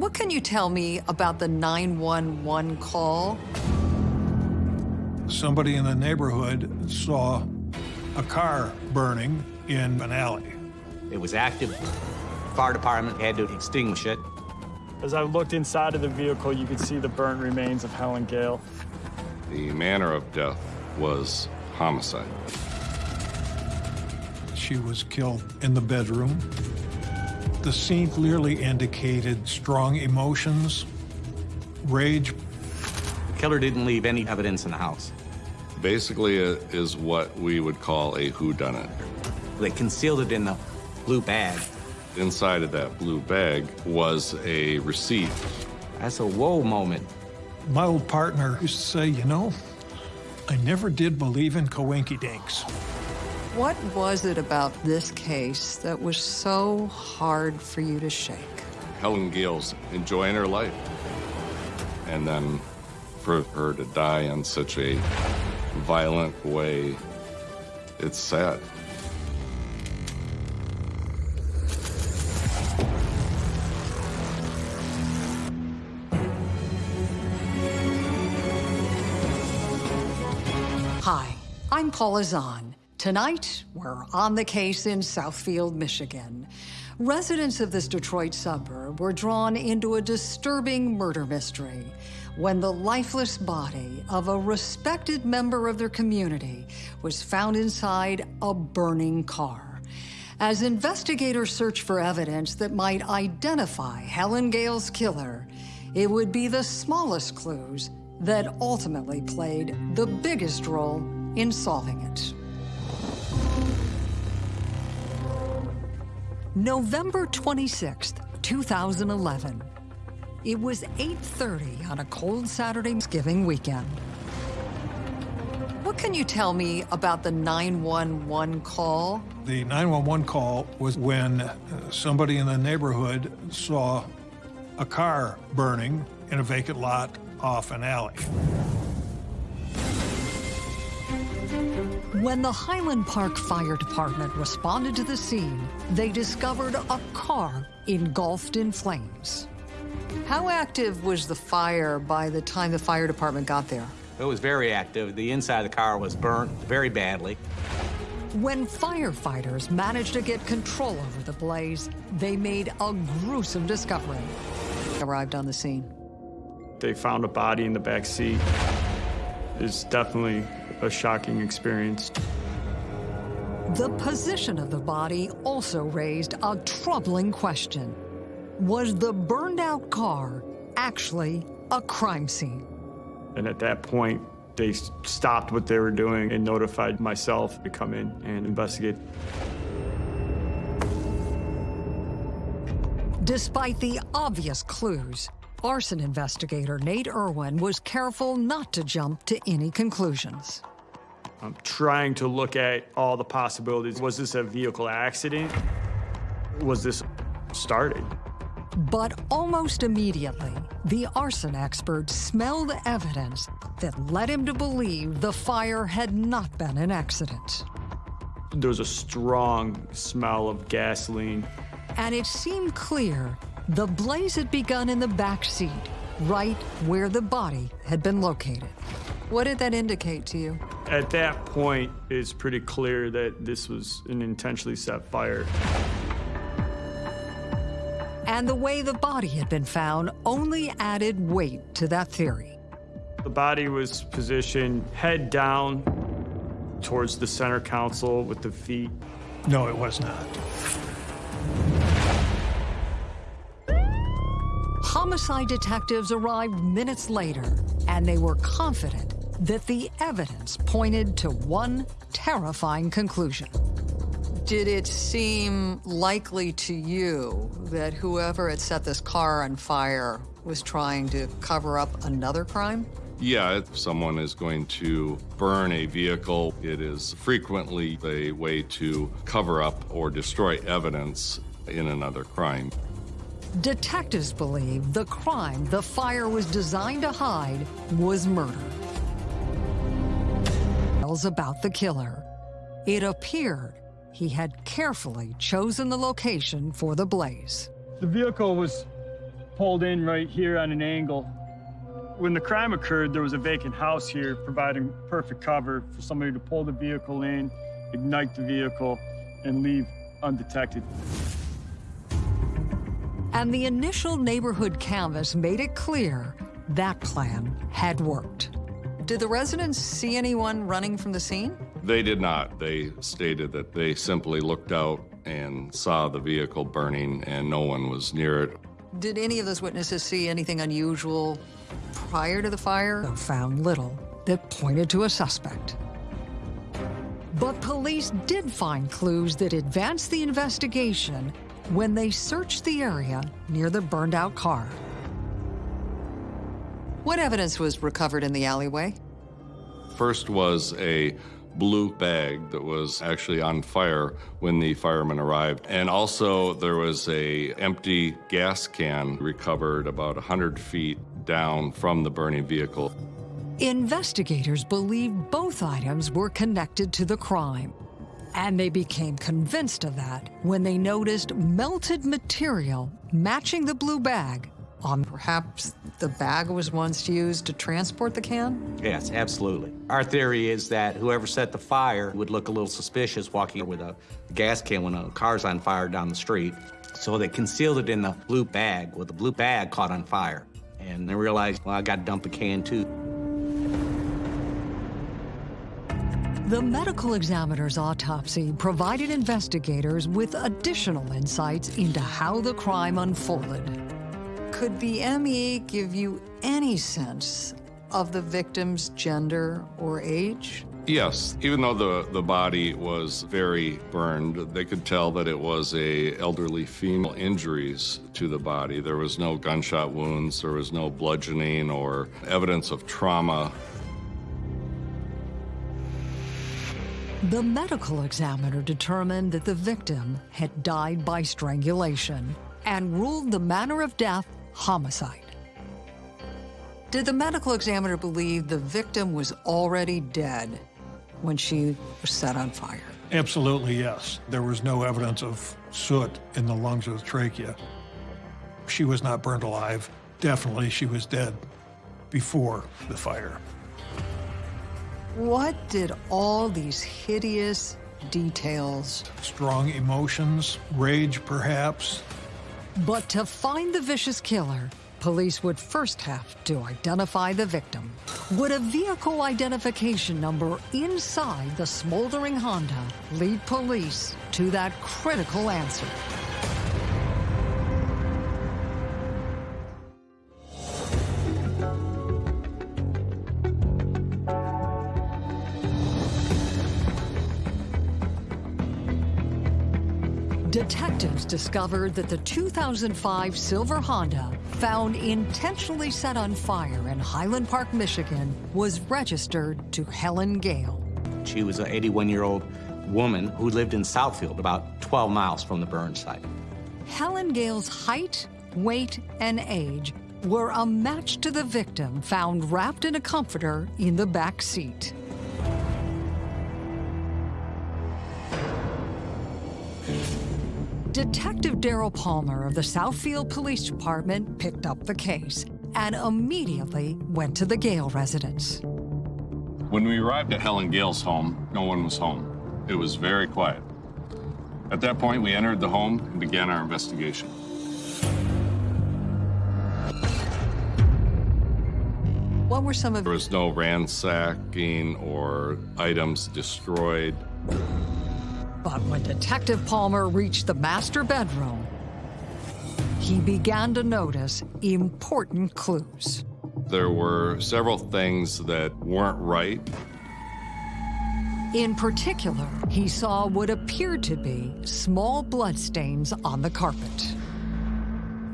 What can you tell me about the 911 call? Somebody in the neighborhood saw a car burning in an alley. It was active. Fire department had to extinguish it. As I looked inside of the vehicle, you could see the burnt remains of Helen Gale. The manner of death was homicide. She was killed in the bedroom. The scene clearly indicated strong emotions, rage. The killer didn't leave any evidence in the house. Basically, it is what we would call a whodunit. They concealed it in the blue bag. Inside of that blue bag was a receipt. That's a whoa moment. My old partner used to say, you know, I never did believe in coinky dinks. What was it about this case that was so hard for you to shake? Helen Gale's enjoying her life. And then for her to die in such a violent way, it's sad. Hi, I'm Paula Zahn. Tonight, we're on the case in Southfield, Michigan. Residents of this Detroit suburb were drawn into a disturbing murder mystery when the lifeless body of a respected member of their community was found inside a burning car. As investigators search for evidence that might identify Helen Gale's killer, it would be the smallest clues that ultimately played the biggest role in solving it. November 26th, 2011. It was 8.30 on a cold Saturday Thanksgiving weekend. What can you tell me about the 911 call? The 911 call was when uh, somebody in the neighborhood saw a car burning in a vacant lot off an alley. When the Highland Park Fire Department responded to the scene, they discovered a car engulfed in flames. How active was the fire by the time the fire department got there? It was very active. The inside of the car was burnt very badly. When firefighters managed to get control over the blaze, they made a gruesome discovery. Arrived on the scene. They found a body in the back seat. It's definitely a shocking experience. The position of the body also raised a troubling question. Was the burned out car actually a crime scene? And at that point, they stopped what they were doing and notified myself to come in and investigate. Despite the obvious clues, arson investigator Nate Irwin was careful not to jump to any conclusions. I'm trying to look at all the possibilities. Was this a vehicle accident? Was this started? But almost immediately, the arson expert smelled evidence that led him to believe the fire had not been an accident. There was a strong smell of gasoline. And it seemed clear the blaze had begun in the back seat, right where the body had been located. What did that indicate to you? At that point, it's pretty clear that this was an intentionally set fire. And the way the body had been found only added weight to that theory. The body was positioned head down towards the center console with the feet. No, it was not. Homicide detectives arrived minutes later, and they were confident that the evidence pointed to one terrifying conclusion. Did it seem likely to you that whoever had set this car on fire was trying to cover up another crime? Yeah, if someone is going to burn a vehicle, it is frequently a way to cover up or destroy evidence in another crime. Detectives believe the crime the fire was designed to hide was murder. About the killer. It appeared he had carefully chosen the location for the blaze. The vehicle was pulled in right here on an angle. When the crime occurred, there was a vacant house here providing perfect cover for somebody to pull the vehicle in, ignite the vehicle, and leave undetected. And the initial neighborhood canvass made it clear that plan had worked. Did the residents see anyone running from the scene? They did not. They stated that they simply looked out and saw the vehicle burning and no one was near it. Did any of those witnesses see anything unusual prior to the fire? They found little that pointed to a suspect. But police did find clues that advanced the investigation when they searched the area near the burned out car. What evidence was recovered in the alleyway? First was a blue bag that was actually on fire when the firemen arrived. And also there was a empty gas can recovered about 100 feet down from the burning vehicle. Investigators believe both items were connected to the crime. And they became convinced of that when they noticed melted material matching the blue bag on perhaps the bag was once used to transport the can? Yes, absolutely. Our theory is that whoever set the fire would look a little suspicious walking with a gas can when a car's on fire down the street. So they concealed it in the blue bag. Well, the blue bag caught on fire. And they realized, well, I got to dump the can too. The medical examiner's autopsy provided investigators with additional insights into how the crime unfolded. Could the ME give you any sense of the victim's gender or age? Yes, even though the, the body was very burned, they could tell that it was a elderly female injuries to the body. There was no gunshot wounds, there was no bludgeoning or evidence of trauma. The medical examiner determined that the victim had died by strangulation and ruled the manner of death homicide. Did the medical examiner believe the victim was already dead when she was set on fire? Absolutely, yes. There was no evidence of soot in the lungs of the trachea. She was not burned alive. Definitely, she was dead before the fire. What did all these hideous details? Strong emotions, rage perhaps. But to find the vicious killer, police would first have to identify the victim. Would a vehicle identification number inside the smoldering Honda lead police to that critical answer? Discovered that the 2005 silver Honda, found intentionally set on fire in Highland Park, Michigan, was registered to Helen Gale. She was an 81-year-old woman who lived in Southfield, about 12 miles from the burn site. Helen Gale's height, weight, and age were a match to the victim found wrapped in a comforter in the back seat. Detective Daryl Palmer of the Southfield Police Department picked up the case and immediately went to the Gale residence. When we arrived at Helen Gale's home, no one was home. It was very quiet. At that point, we entered the home and began our investigation. What were some of There was no ransacking or items destroyed. But when Detective Palmer reached the master bedroom, he began to notice important clues. There were several things that weren't right. In particular, he saw what appeared to be small bloodstains on the carpet.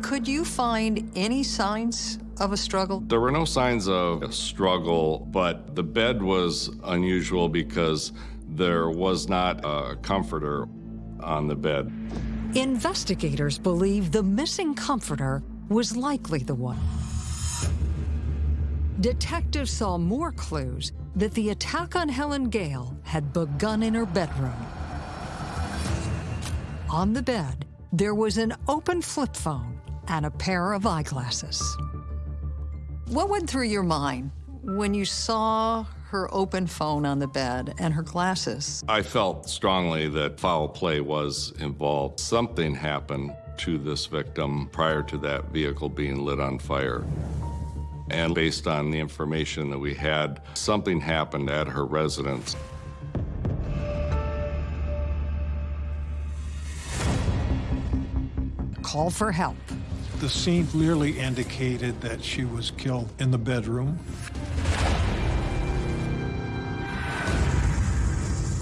Could you find any signs of a struggle? There were no signs of a struggle, but the bed was unusual because there was not a comforter on the bed. Investigators believe the missing comforter was likely the one. Detectives saw more clues that the attack on Helen Gale had begun in her bedroom. On the bed, there was an open flip phone and a pair of eyeglasses. What went through your mind when you saw her open phone on the bed and her glasses? I felt strongly that foul play was involved. Something happened to this victim prior to that vehicle being lit on fire. And based on the information that we had, something happened at her residence. Call for help. The scene clearly indicated that she was killed in the bedroom.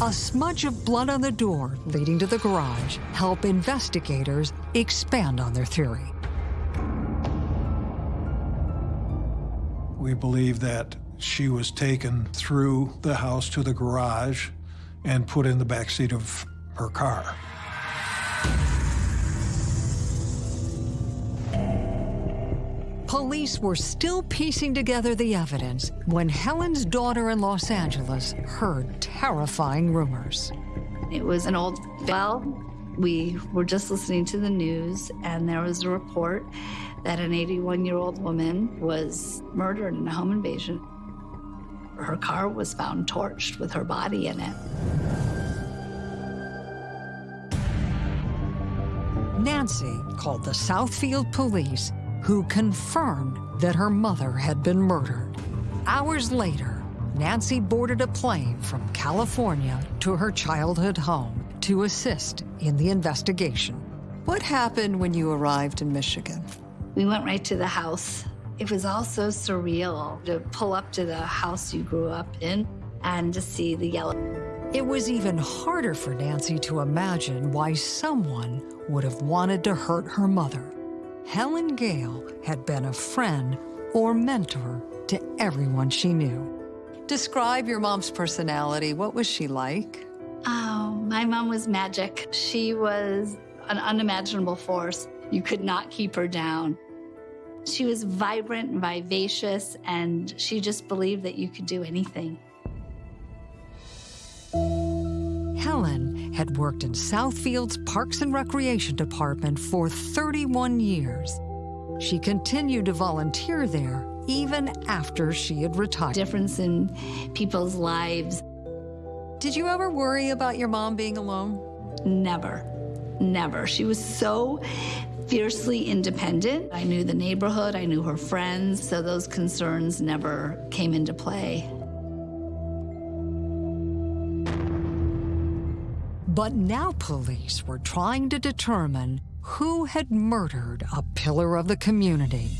A smudge of blood on the door leading to the garage help investigators expand on their theory. We believe that she was taken through the house to the garage and put in the backseat of her car. Police were still piecing together the evidence when Helen's daughter in Los Angeles heard terrifying rumors. It was an old well. We were just listening to the news, and there was a report that an 81 year old woman was murdered in a home invasion. Her car was found torched with her body in it. Nancy called the Southfield police, who confirmed that her mother had been murdered. Hours later, Nancy boarded a plane from California to her childhood home to assist in the investigation. What happened when you arrived in Michigan? We went right to the house. It was all so surreal to pull up to the house you grew up in and to see the yellow. It was even harder for Nancy to imagine why someone would have wanted to hurt her mother. Helen Gale had been a friend or mentor to everyone she knew. Describe your mom's personality. What was she like? Oh, my mom was magic. She was an unimaginable force. You could not keep her down. She was vibrant and vivacious, and she just believed that you could do anything. Helen had worked in Southfield's Parks and Recreation Department for 31 years. She continued to volunteer there even after she had retired. Difference in people's lives. Did you ever worry about your mom being alone? Never, never. She was so fiercely independent. I knew the neighborhood, I knew her friends, so those concerns never came into play. But now police were trying to determine who had murdered a pillar of the community.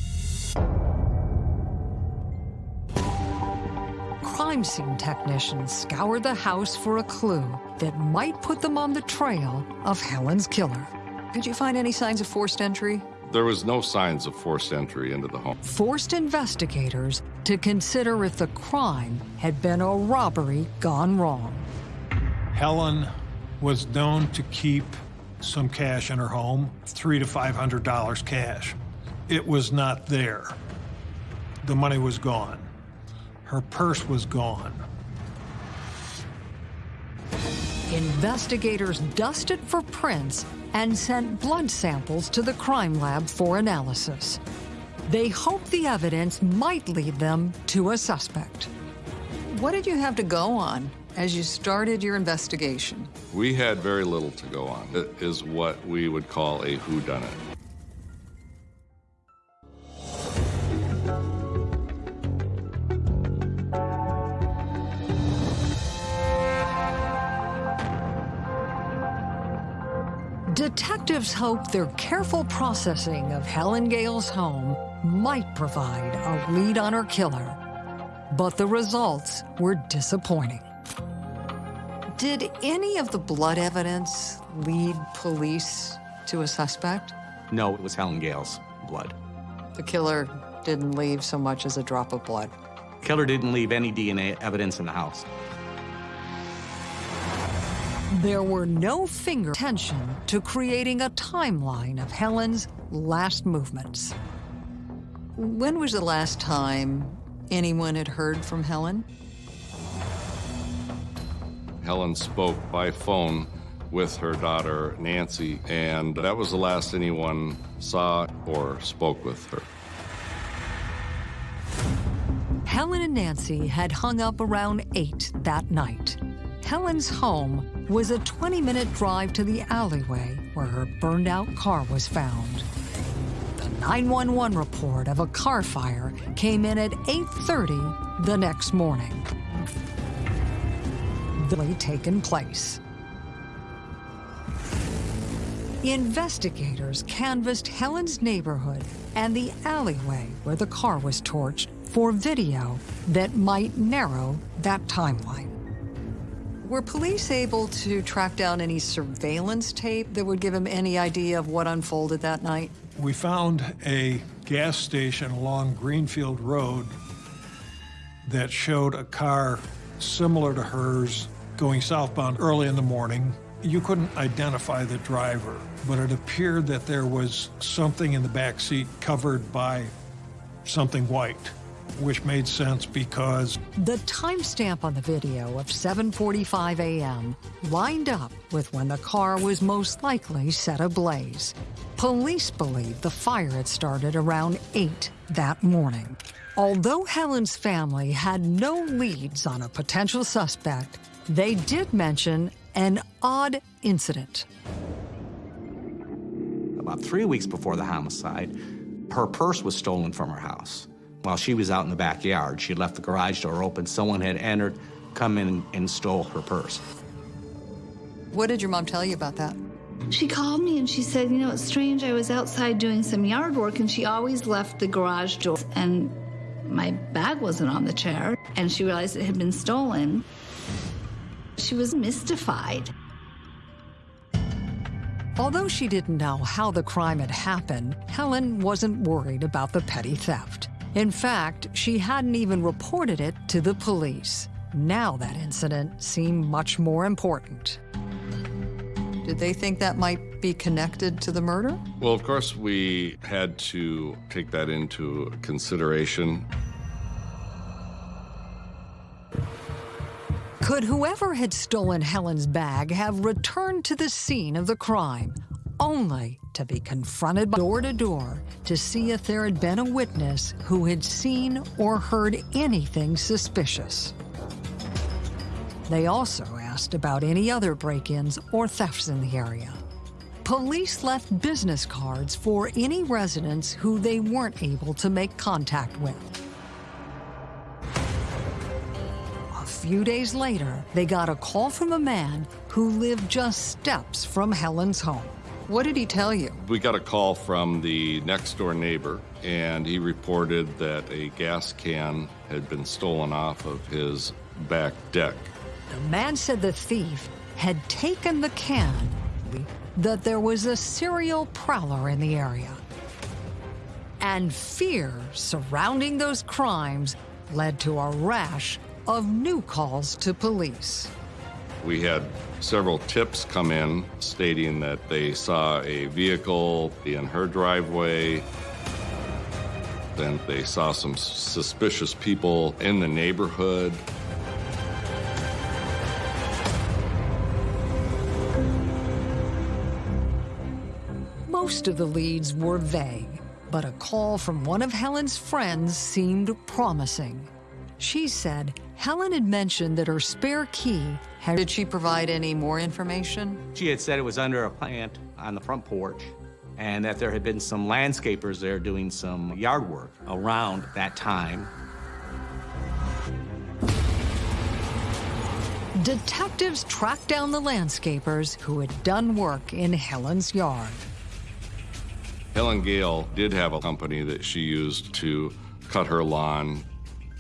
Crime scene technicians scoured the house for a clue that might put them on the trail of Helen's killer. Did you find any signs of forced entry? There was no signs of forced entry into the home. Forced investigators to consider if the crime had been a robbery gone wrong. Helen was known to keep some cash in her home, three to five hundred dollars cash. It was not there. The money was gone. Her purse was gone. Investigators dusted for prints and sent blood samples to the crime lab for analysis. They hoped the evidence might lead them to a suspect. What did you have to go on as you started your investigation? We had very little to go on. It is what we would call a whodunit. Detectives hope their careful processing of Helen Gale's home might provide a lead on her killer. But the results were disappointing. Did any of the blood evidence lead police to a suspect? No, it was Helen Gale's blood. The killer didn't leave so much as a drop of blood. Killer didn't leave any DNA evidence in the house. There were no finger attention to creating a timeline of Helen's last movements. When was the last time anyone had heard from Helen? Helen spoke by phone with her daughter, Nancy, and that was the last anyone saw or spoke with her. Helen and Nancy had hung up around 8 that night. Helen's home was a 20-minute drive to the alleyway where her burned-out car was found. The 911 report of a car fire came in at 8.30 the next morning. Taken place. Investigators canvassed Helen's neighborhood and the alleyway where the car was torched for video that might narrow that timeline. Were police able to track down any surveillance tape that would give them any idea of what unfolded that night? We found a gas station along Greenfield Road that showed a car similar to hers going southbound early in the morning. You couldn't identify the driver, but it appeared that there was something in the back seat covered by something white which made sense because the timestamp on the video of 7:45 a.m. lined up with when the car was most likely set ablaze. Police believe the fire had started around 8 that morning. Although Helen's family had no leads on a potential suspect, they did mention an odd incident. About three weeks before the homicide, her purse was stolen from her house. While she was out in the backyard, she left the garage door open. Someone had entered, come in, and stole her purse. What did your mom tell you about that? She called me and she said, You know, it's strange. I was outside doing some yard work and she always left the garage door and my bag wasn't on the chair. And she realized it had been stolen. She was mystified. Although she didn't know how the crime had happened, Helen wasn't worried about the petty theft. In fact, she hadn't even reported it to the police. Now that incident seemed much more important. Did they think that might be connected to the murder? Well, of course, we had to take that into consideration. Could whoever had stolen Helen's bag have returned to the scene of the crime, only to be confronted door to door to see if there had been a witness who had seen or heard anything suspicious. They also asked about any other break-ins or thefts in the area. Police left business cards for any residents who they weren't able to make contact with. Few days later, they got a call from a man who lived just steps from Helen's home. What did he tell you? We got a call from the next door neighbor, and he reported that a gas can had been stolen off of his back deck. The man said the thief had taken the can, that there was a serial prowler in the area. And fear surrounding those crimes led to a rash of new calls to police. We had several tips come in stating that they saw a vehicle in her driveway. Then they saw some suspicious people in the neighborhood. Most of the leads were vague, but a call from one of Helen's friends seemed promising. She said Helen had mentioned that her spare key had... Did she provide any more information? She had said it was under a plant on the front porch and that there had been some landscapers there doing some yard work around that time. Detectives tracked down the landscapers who had done work in Helen's yard. Helen Gale did have a company that she used to cut her lawn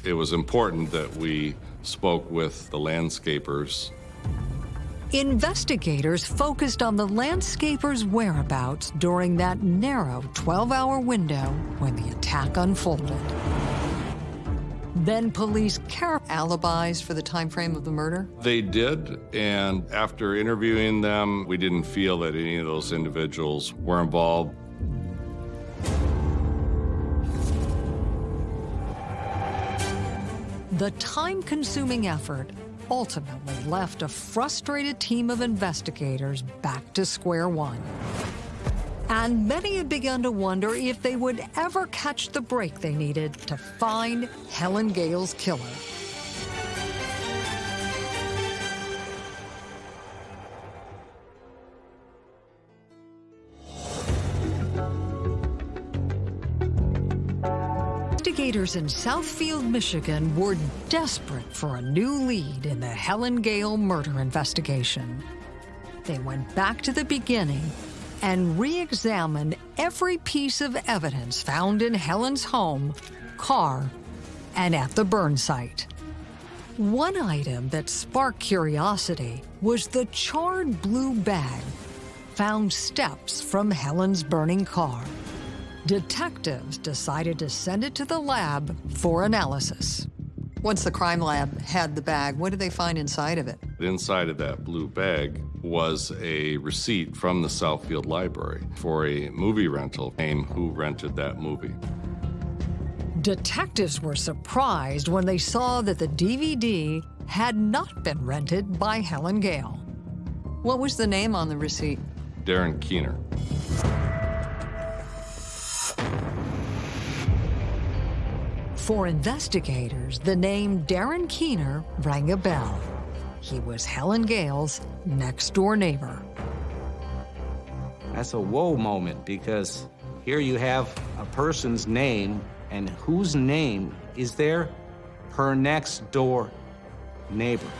it was important that we spoke with the landscapers. Investigators focused on the landscapers' whereabouts during that narrow 12-hour window when the attack unfolded. Then police care alibis for the time frame of the murder? They did, and after interviewing them, we didn't feel that any of those individuals were involved. The time-consuming effort ultimately left a frustrated team of investigators back to square one. And many had begun to wonder if they would ever catch the break they needed to find Helen Gale's killer. Investigators in Southfield, Michigan were desperate for a new lead in the Helen Gale murder investigation. They went back to the beginning and re-examined every piece of evidence found in Helen's home, car, and at the burn site. One item that sparked curiosity was the charred blue bag found steps from Helen's burning car. Detectives decided to send it to the lab for analysis. Once the crime lab had the bag, what did they find inside of it? Inside of that blue bag was a receipt from the Southfield Library for a movie rental. Name who rented that movie. Detectives were surprised when they saw that the DVD had not been rented by Helen Gale. What was the name on the receipt? Darren Keener. For investigators, the name Darren Keener rang a bell. He was Helen Gale's next door neighbor. That's a whoa moment because here you have a person's name, and whose name is there? Her next door neighbor,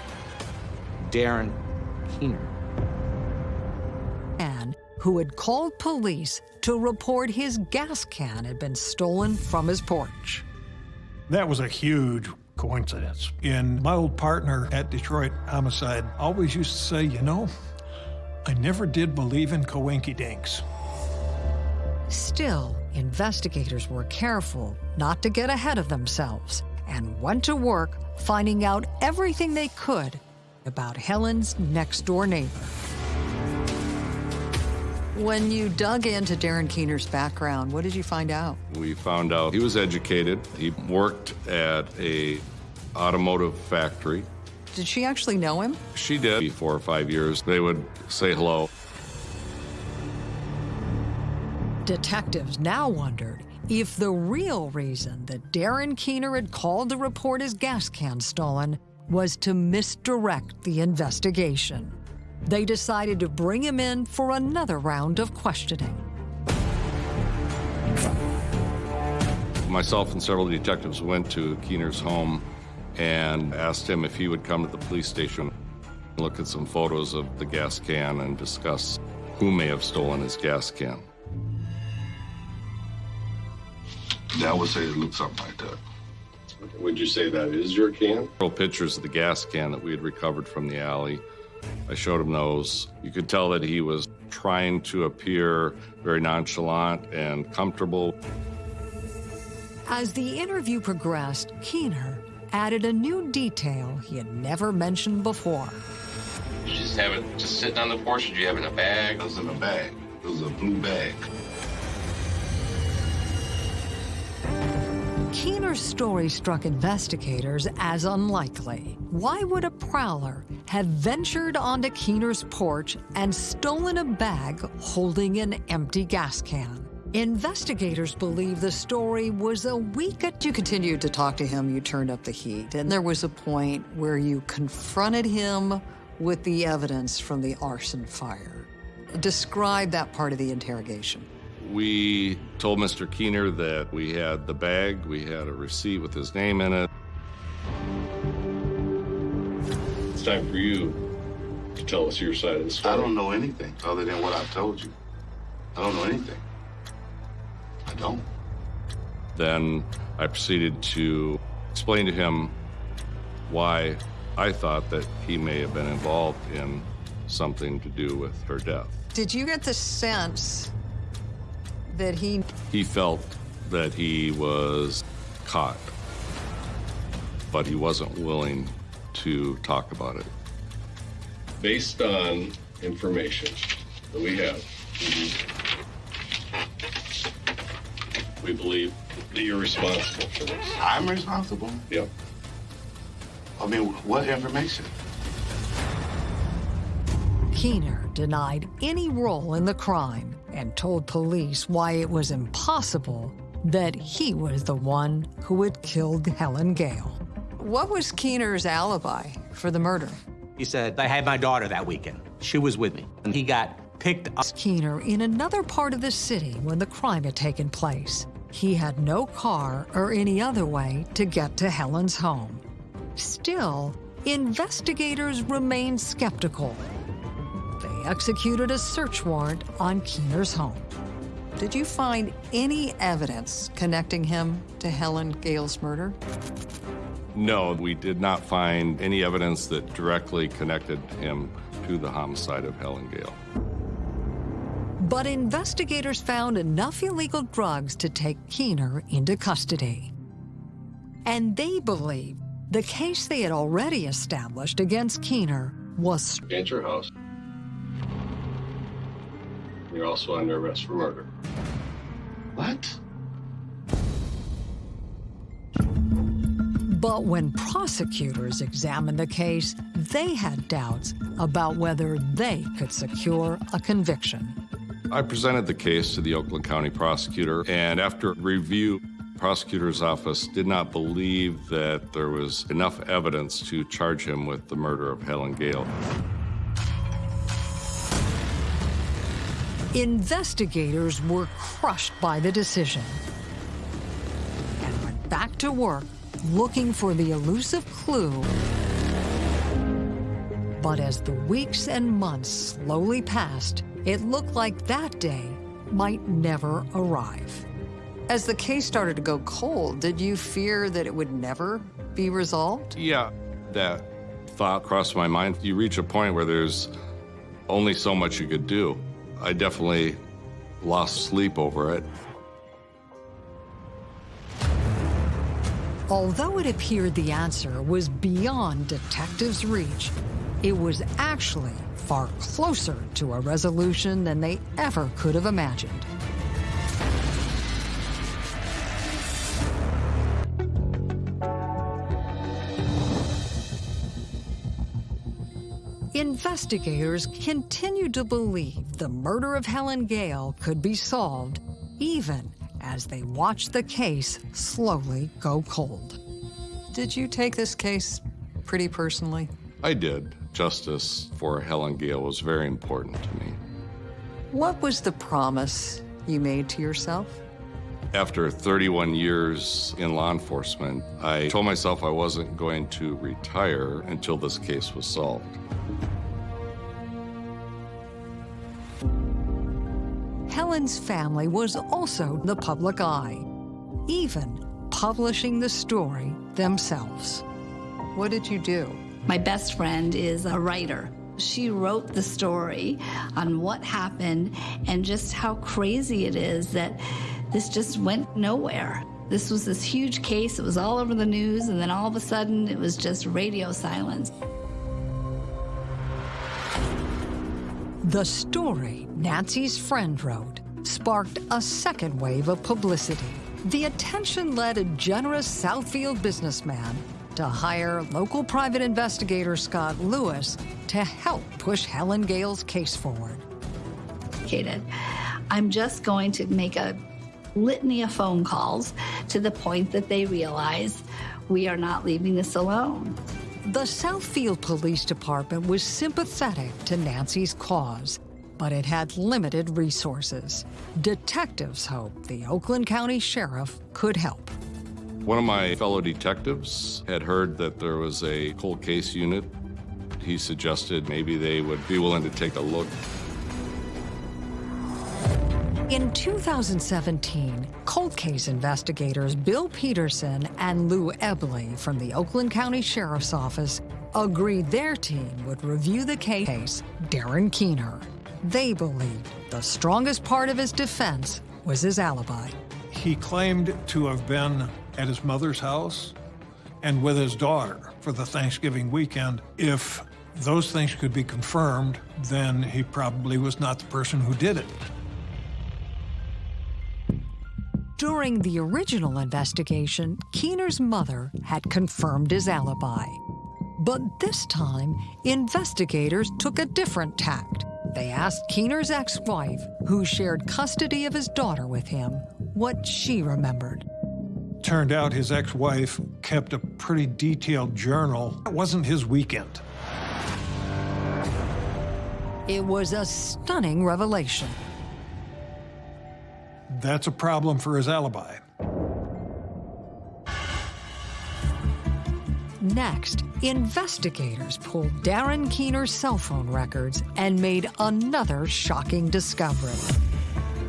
Darren Keener. Man who had called police to report his gas can had been stolen from his porch. That was a huge coincidence. And my old partner at Detroit Homicide always used to say, you know, I never did believe in coinky dinks. Still, investigators were careful not to get ahead of themselves and went to work finding out everything they could about Helen's next door neighbor. When you dug into Darren Keener's background, what did you find out? We found out he was educated. He worked at a automotive factory. Did she actually know him? She did. Four or five years, they would say hello. Detectives now wondered if the real reason that Darren Keener had called to report his gas can stolen was to misdirect the investigation. They decided to bring him in for another round of questioning. Myself and several detectives went to Keener's home and asked him if he would come to the police station, look at some photos of the gas can, and discuss who may have stolen his gas can. Yeah, I would say it looked something like that. Would you say that is your can? Pictures of the gas can that we had recovered from the alley. I showed him those. You could tell that he was trying to appear very nonchalant and comfortable. As the interview progressed, Keener added a new detail he had never mentioned before. You just have it just sitting on the porch? Did you have it in a bag? It was in a bag. It was a blue bag. Keener's story struck investigators as unlikely. Why would a prowler have ventured onto Keener's porch and stolen a bag holding an empty gas can? Investigators believe the story was a week. You continued to talk to him, you turned up the heat, and there was a point where you confronted him with the evidence from the arson fire. Describe that part of the interrogation. We told Mr. Keener that we had the bag, we had a receipt with his name in it. It's time for you to tell us your side of the story. I don't know anything other than what I've told you. I don't know anything. I don't. Then I proceeded to explain to him why I thought that he may have been involved in something to do with her death. Did you get the sense that he He felt that he was caught, but he wasn't willing to talk about it. Based on information that we have, we believe that you're responsible for this. I'm responsible. Yep. I mean, what information? Keener denied any role in the crime and told police why it was impossible that he was the one who had killed Helen Gale. What was Keener's alibi for the murder? He said, I had my daughter that weekend. She was with me. And he got picked up. Keener in another part of the city when the crime had taken place. He had no car or any other way to get to Helen's home. Still, investigators remained skeptical. They executed a search warrant on Keener's home. Did you find any evidence connecting him to Helen Gale's murder? No, we did not find any evidence that directly connected him to the homicide of Helen Gale. But investigators found enough illegal drugs to take Keener into custody. And they believe the case they had already established against Keener was At your house. You're also under arrest for murder. What? But when prosecutors examined the case, they had doubts about whether they could secure a conviction. I presented the case to the Oakland County prosecutor, and after review, prosecutor's office did not believe that there was enough evidence to charge him with the murder of Helen Gale. Investigators were crushed by the decision and went back to work looking for the elusive clue. But as the weeks and months slowly passed, it looked like that day might never arrive. As the case started to go cold, did you fear that it would never be resolved? Yeah, that thought crossed my mind. You reach a point where there's only so much you could do. I definitely lost sleep over it. Although it appeared the answer was beyond detectives' reach, it was actually far closer to a resolution than they ever could have imagined. Investigators continued to believe the murder of Helen Gale could be solved, even as they watched the case slowly go cold. Did you take this case pretty personally? I did. Justice for Helen Gale was very important to me. What was the promise you made to yourself? After 31 years in law enforcement, I told myself I wasn't going to retire until this case was solved. Helen's family was also the public eye, even publishing the story themselves. What did you do? My best friend is a writer. She wrote the story on what happened and just how crazy it is that this just went nowhere. This was this huge case, it was all over the news, and then all of a sudden it was just radio silence. The story Nancy's friend wrote sparked a second wave of publicity. The attention led a generous Southfield businessman to hire local private investigator Scott Lewis to help push Helen Gale's case forward. I'm just going to make a litany of phone calls to the point that they realize we are not leaving this alone. The Southfield Police Department was sympathetic to Nancy's cause, but it had limited resources. Detectives hoped the Oakland County Sheriff could help. One of my fellow detectives had heard that there was a cold case unit. He suggested maybe they would be willing to take a look. In 2017, cold case investigators Bill Peterson and Lou Ebley from the Oakland County Sheriff's Office agreed their team would review the case Darren Keener. They believed the strongest part of his defense was his alibi. He claimed to have been at his mother's house and with his daughter for the Thanksgiving weekend. If those things could be confirmed, then he probably was not the person who did it. During the original investigation, Keener's mother had confirmed his alibi. But this time, investigators took a different tact. They asked Keener's ex-wife, who shared custody of his daughter with him, what she remembered. Turned out his ex-wife kept a pretty detailed journal. It wasn't his weekend. It was a stunning revelation. That's a problem for his alibi. Next, investigators pulled Darren Keener's cell phone records and made another shocking discovery.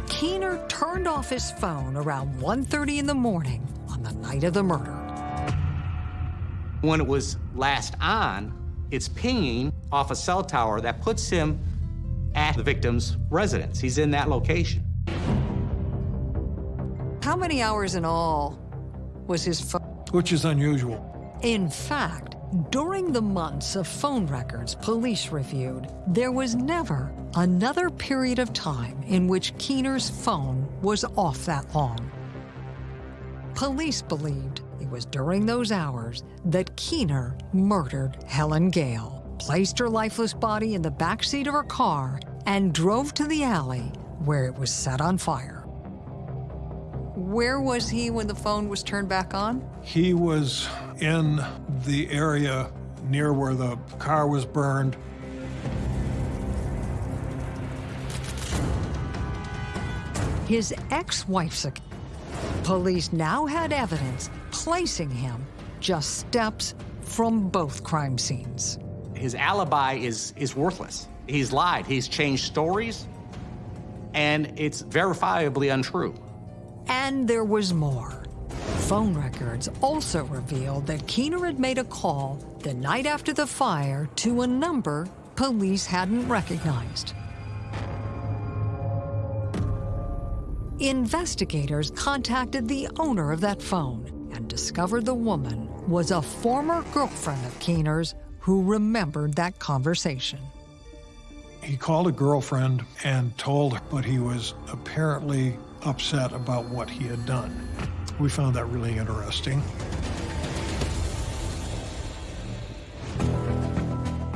Keener turned off his phone around 1.30 in the morning on the night of the murder. When it was last on, it's pinging off a cell tower that puts him at the victim's residence. He's in that location. How many hours in all was his phone? Which is unusual. In fact, during the months of phone records police reviewed, there was never another period of time in which Keener's phone was off that long. Police believed it was during those hours that Keener murdered Helen Gale, placed her lifeless body in the back seat of her car, and drove to the alley where it was set on fire. Where was he when the phone was turned back on? He was in the area near where the car was burned. His ex-wife's. Police now had evidence placing him just steps from both crime scenes. His alibi is, is worthless. He's lied, he's changed stories, and it's verifiably untrue. And there was more. Phone records also revealed that Keener had made a call the night after the fire to a number police hadn't recognized. Investigators contacted the owner of that phone and discovered the woman was a former girlfriend of Keener's who remembered that conversation. He called a girlfriend and told her, but he was apparently upset about what he had done. We found that really interesting.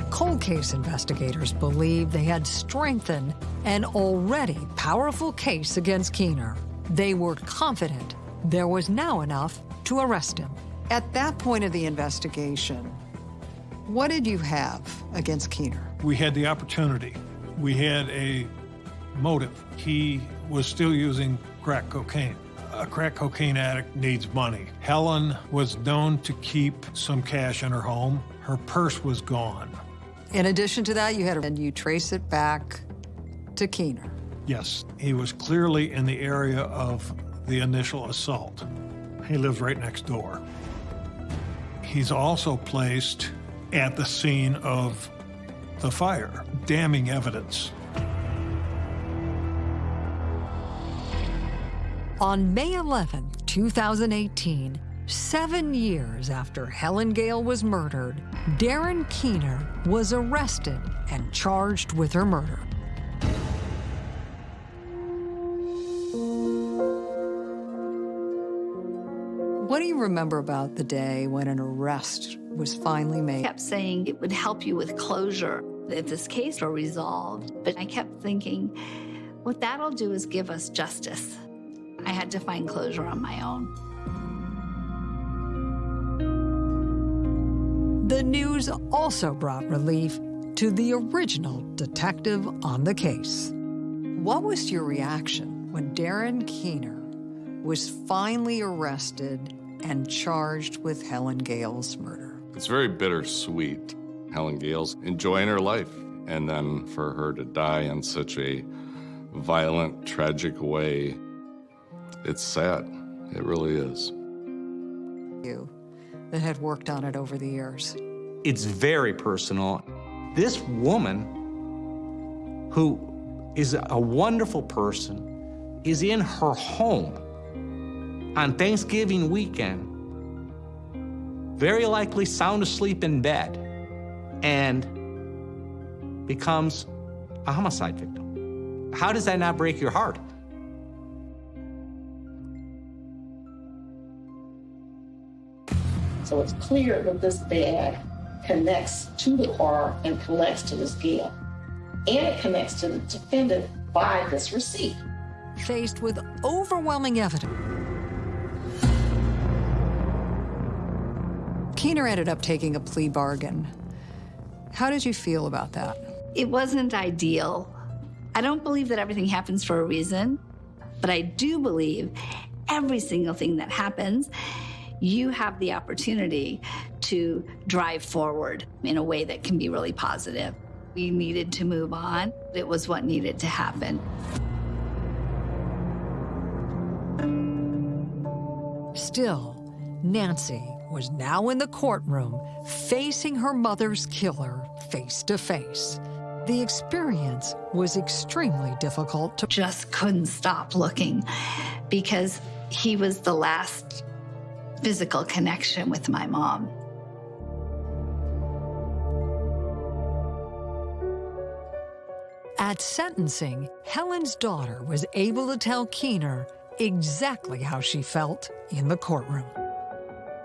Cold case investigators believe they had strengthened an already powerful case against Keener. They were confident there was now enough to arrest him. At that point of the investigation, what did you have against Keener? We had the opportunity. We had a motive. He was still using crack cocaine. A crack cocaine addict needs money. Helen was known to keep some cash in her home. Her purse was gone. In addition to that, you had, and you trace it back to Keener. Yes, he was clearly in the area of the initial assault. He lives right next door. He's also placed at the scene of the fire, damning evidence. On May 11, 2018, seven years after Helen Gale was murdered, Darren Keener was arrested and charged with her murder. What do you remember about the day when an arrest was finally made? I kept saying it would help you with closure if this case were resolved. But I kept thinking, what that'll do is give us justice. I had to find closure on my own. The news also brought relief to the original detective on the case. What was your reaction when Darren Keener was finally arrested and charged with Helen Gale's murder? It's very bittersweet. Helen Gale's enjoying her life, and then for her to die in such a violent, tragic way, it's sad. It really is. You that had worked on it over the years. It's very personal. This woman, who is a wonderful person, is in her home on Thanksgiving weekend, very likely sound asleep in bed, and becomes a homicide victim. How does that not break your heart? So it's clear that this bag connects to the car and connects to this Gale. And it connects to the defendant by this receipt. Faced with overwhelming evidence, Keener ended up taking a plea bargain. How did you feel about that? It wasn't ideal. I don't believe that everything happens for a reason, but I do believe every single thing that happens, you have the opportunity to drive forward in a way that can be really positive. We needed to move on. It was what needed to happen. Still, Nancy was now in the courtroom facing her mother's killer face to face. The experience was extremely difficult to Just couldn't stop looking because he was the last physical connection with my mom. At sentencing, Helen's daughter was able to tell Keener exactly how she felt in the courtroom.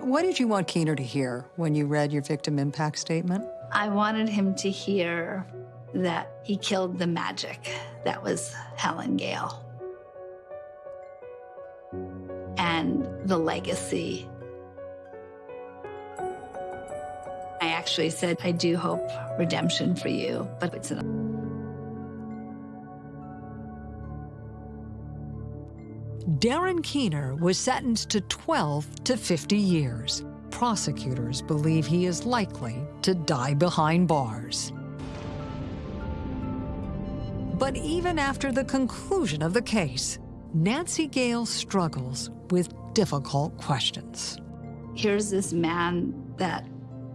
What did you want Keener to hear when you read your victim impact statement? I wanted him to hear that he killed the magic that was Helen Gale. And the legacy. I actually said, I do hope redemption for you, but it's an Darren Keener was sentenced to 12 to 50 years. Prosecutors believe he is likely to die behind bars. But even after the conclusion of the case, Nancy Gale struggles with difficult questions. here's this man that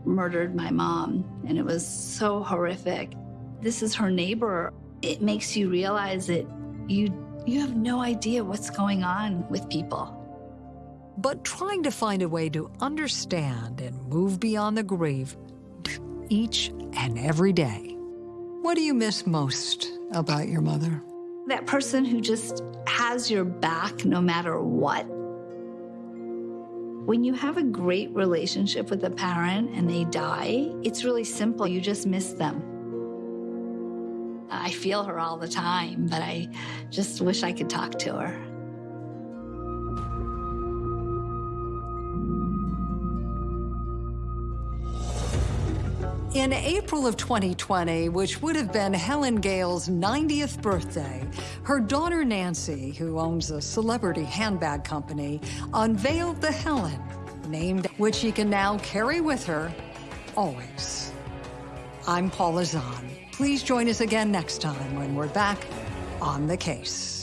murdered my mom, and it was so horrific. This is her neighbor. It makes you realize that you you have no idea what's going on with people. But trying to find a way to understand and move beyond the grief each and every day. What do you miss most about your mother? That person who just has your back no matter what. When you have a great relationship with a parent and they die, it's really simple. You just miss them. I feel her all the time, but I just wish I could talk to her. In April of 2020, which would have been Helen Gale's 90th birthday, her daughter Nancy, who owns a celebrity handbag company, unveiled the Helen, named which she can now carry with her always. I'm Paula Zahn. Please join us again next time when we're back on the case.